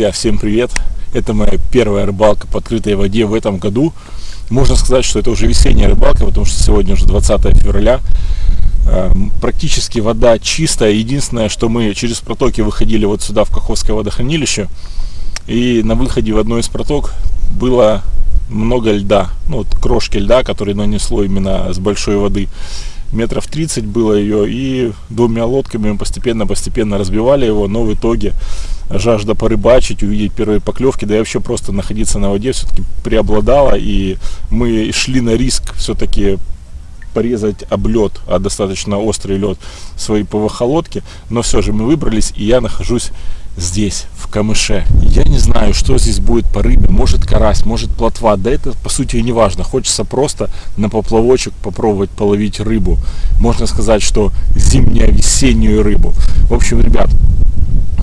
Друзья, всем привет! Это моя первая рыбалка по открытой воде в этом году. Можно сказать, что это уже весенняя рыбалка, потому что сегодня уже 20 февраля. Эм, практически вода чистая. Единственное, что мы через протоки выходили вот сюда, в Каховское водохранилище. И на выходе в одной из проток было много льда. Ну, вот крошки льда, которые нанесло именно с большой воды метров 30 было ее, и двумя лодками мы постепенно-постепенно разбивали его, но в итоге жажда порыбачить, увидеть первые поклевки, да и вообще просто находиться на воде все-таки преобладала, и мы шли на риск все-таки порезать об лед, а достаточно острый лед своей ПВХ-лодки, но все же мы выбрались, и я нахожусь здесь, в камыше. Я не знаю, что здесь будет по рыбе. Может карась, может плотва. Да это по сути и не важно. Хочется просто на поплавочек попробовать половить рыбу. Можно сказать, что зимнюю, весеннюю рыбу. В общем, ребят,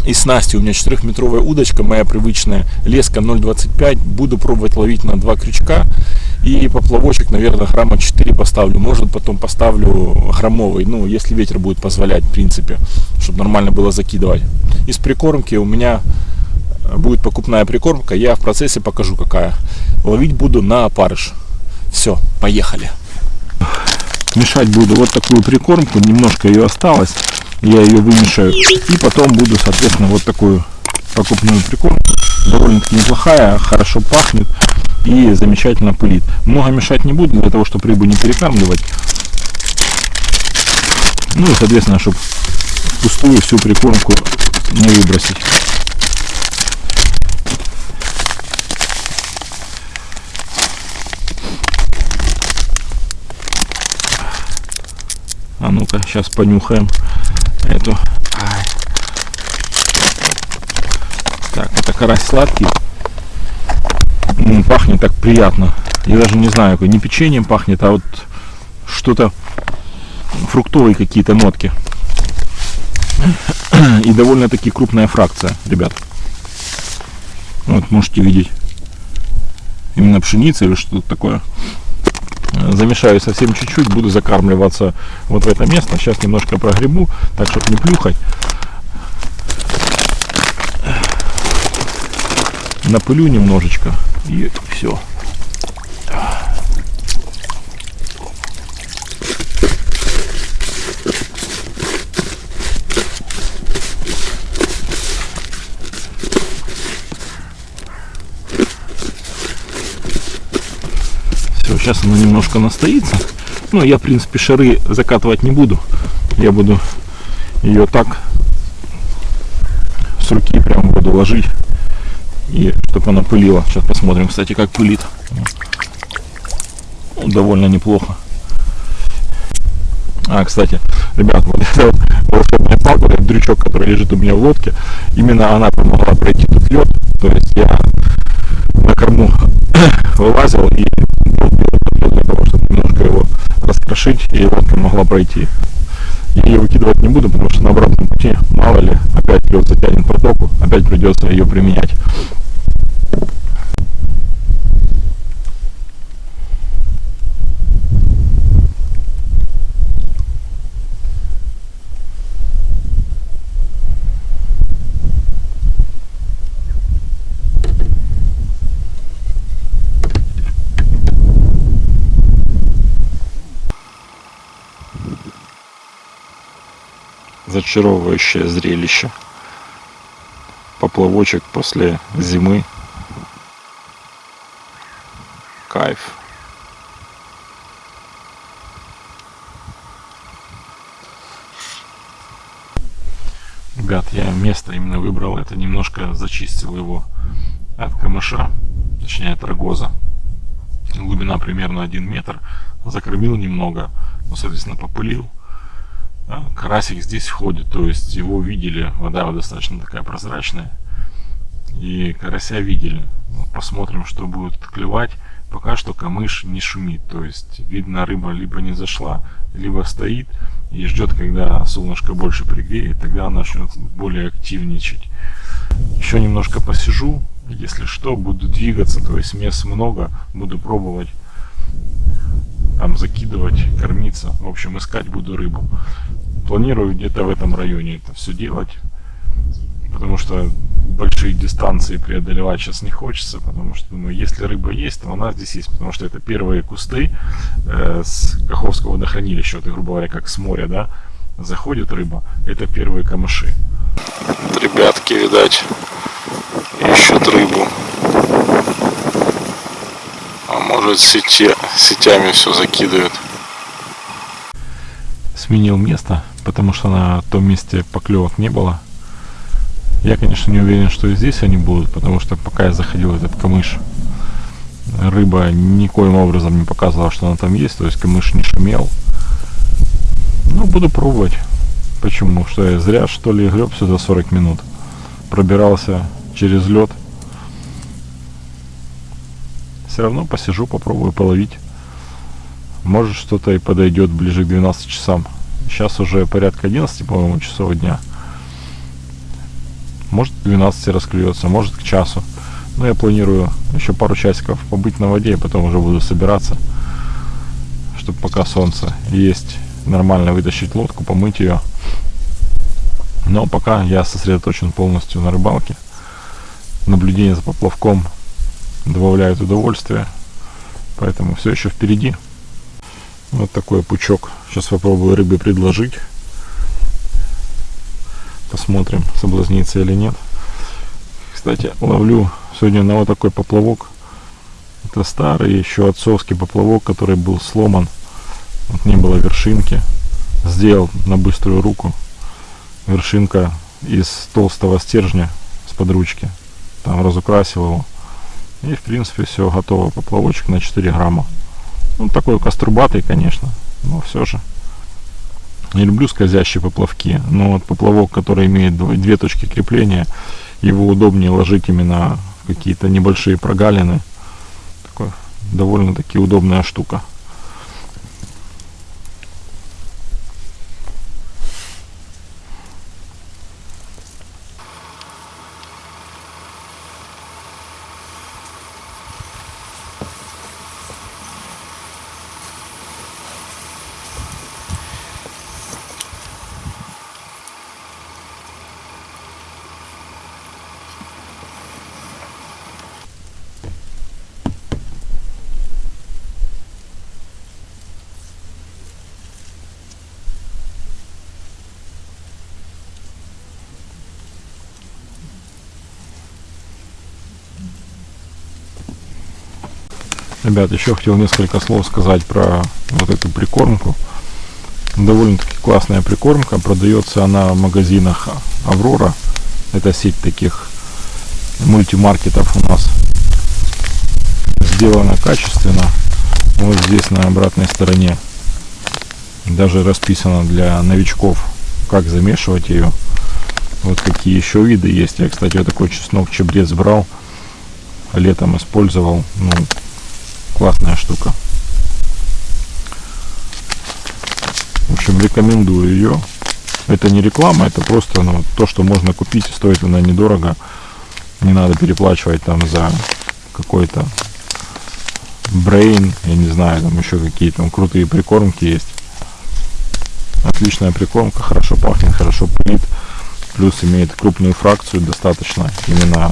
и снасти у меня 4-метровая удочка, моя привычная, леска 0,25. Буду пробовать ловить на два крючка. И поплавочек, наверное, грамма 4 поставлю. Может, потом поставлю граммовый, ну, если ветер будет позволять, в принципе, чтобы нормально было закидывать. Из прикормки у меня будет покупная прикормка. Я в процессе покажу, какая. Ловить буду на опарыш. Все, поехали. Мешать буду вот такую прикормку. Немножко ее осталось. Я ее вымешаю. И потом буду, соответственно, вот такую покупную прикормку. Довольно-таки неплохая, хорошо пахнет и замечательно пылит. Много мешать не буду, для того, чтобы рыбу не перекармливать. Ну и, соответственно, чтобы пустую всю прикормку не выбросить. А ну-ка, сейчас понюхаем эту. Так, это карась сладкий пахнет так приятно. Я даже не знаю, не печеньем пахнет, а вот что-то фруктовые какие-то нотки. И довольно-таки крупная фракция, ребят. Вот можете видеть. Именно пшеница или что-то такое. Замешаю совсем чуть-чуть, буду закармливаться вот в это место. Сейчас немножко прогребу, так чтобы не плюхать. Напылю немножечко. И все. Все, сейчас она немножко настоится. Ну, я, в принципе, шары закатывать не буду. Я буду ее так с руки прям буду ложить и чтобы она пылила. Сейчас посмотрим, кстати, как пылит. Ну, довольно неплохо. А, кстати, ребят, вот эта волшебная палка, этот дрючок, который лежит у меня в лодке, именно она помогла пройти тут лед. То есть я на корму вылазил и и лодка могла пройти. Ее выкидывать не буду, потому что на обратном пути, мало ли, опять лед затянет протоку, опять придется ее применять. Зачаровывающее зрелище. Поплавочек после зимы. Кайф. Ребят, я место именно выбрал, это немножко зачистил его от камыша, точнее от рогоза. Глубина примерно 1 метр. Закормил немного, ну, соответственно, попылил карасик здесь ходит, то есть его видели, вода достаточно такая прозрачная, и карася видели. Посмотрим, что будет клевать. Пока что камыш не шумит, то есть видно рыба либо не зашла, либо стоит и ждет, когда солнышко больше пригреет, тогда она начнет более активничать. Еще немножко посижу, если что, буду двигаться, то есть мест много, буду пробовать там закидывать, кормиться, в общем искать буду рыбу планирую где-то в этом районе это все делать. Потому что большие дистанции преодолевать сейчас не хочется, потому что, думаю, если рыба есть, то она здесь есть, потому что это первые кусты э, с Каховского водохранилища, вот, грубо говоря, как с моря, да, заходит рыба, это первые камыши. Ребятки, видать, ищут рыбу. А может сети, сетями все закидывают. Сменил место, потому что на том месте поклевок не было. Я, конечно, не уверен, что и здесь они будут, потому что пока я заходил в этот камыш, рыба никоим образом не показывала, что она там есть, то есть камыш не шумел. Ну, буду пробовать. Почему? Что я зря, что ли, греб сюда 40 минут. Пробирался через лед. Все равно посижу, попробую половить. Может что-то и подойдет ближе к 12 часам. Сейчас уже порядка 11, по-моему, часов дня. Может к 12 расклюется, может к часу. Но я планирую еще пару часиков побыть на воде, и потом уже буду собираться. Чтобы пока солнце есть, нормально вытащить лодку, помыть ее. Но пока я сосредоточен полностью на рыбалке. Наблюдение за поплавком добавляет удовольствие. Поэтому все еще впереди. Вот такой пучок. Сейчас попробую рыбе предложить. Посмотрим, соблазнится или нет. Кстати, ловлю сегодня на вот такой поплавок. Это старый еще отцовский поплавок, который был сломан. Вот не было вершинки. Сделал на быструю руку. Вершинка из толстого стержня с подручки. Там разукрасил его. И в принципе все готово. Поплавочек на 4 грамма. Ну такой каструбатый, конечно. Но все же. Не люблю скользящие поплавки, но вот поплавок, который имеет две точки крепления, его удобнее ложить именно в какие-то небольшие прогалины. Такой довольно-таки удобная штука. Ребят, еще хотел несколько слов сказать про вот эту прикормку. Довольно-таки классная прикормка. Продается она в магазинах Аврора. Это сеть таких мультимаркетов у нас. Сделана качественно. Вот здесь на обратной стороне даже расписано для новичков, как замешивать ее. Вот какие еще виды есть. Я, кстати, вот такой чеснок чебрец брал. Летом использовал. Ну, классная штука. В общем, рекомендую ее. Это не реклама, это просто ну, то, что можно купить, стоит она недорого. Не надо переплачивать там за какой-то брейн, я не знаю, там еще какие там крутые прикормки есть. Отличная прикормка, хорошо пахнет, хорошо пылит. Плюс имеет крупную фракцию достаточно. Именно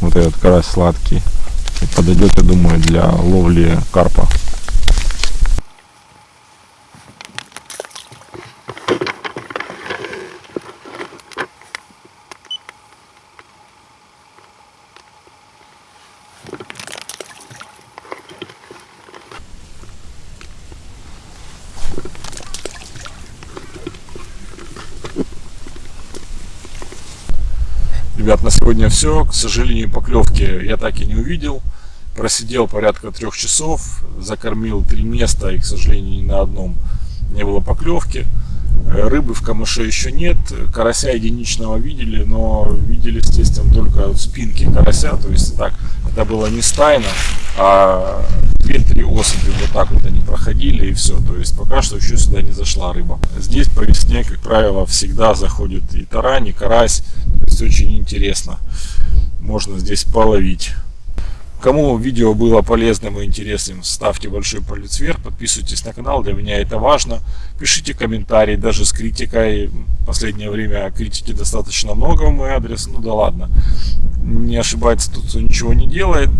вот этот карась сладкий подойдет, я думаю, для ловли карпа. Ребят, на сегодня все. К сожалению, поклевки я так и не увидел. Просидел порядка трех часов, закормил три места и, к сожалению, ни на одном не было поклевки. Рыбы в камыше еще нет. Карася единичного видели, но видели, естественно, только спинки карася. То есть так, это было не стайно, а две-три особи вот так вот они проходили и все. То есть пока что еще сюда не зашла рыба. Здесь по весне, как правило, всегда заходит и тарань, и карась. То есть очень интересно. Можно здесь половить. Кому видео было полезным и интересным, ставьте большой палец вверх, подписывайтесь на канал, для меня это важно. Пишите комментарии, даже с критикой. В последнее время критики достаточно много в мой адрес, ну да ладно. Не ошибается тут, кто ничего не делает.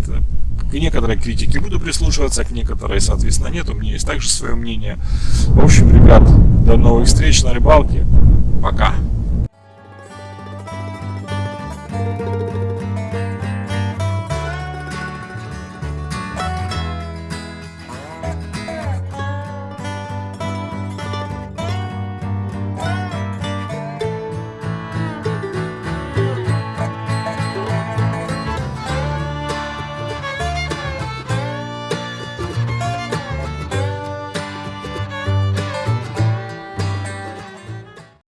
К некоторой критике буду прислушиваться, к некоторой, соответственно, нет. У меня есть также свое мнение. В общем, ребят, до новых встреч на рыбалке. Пока.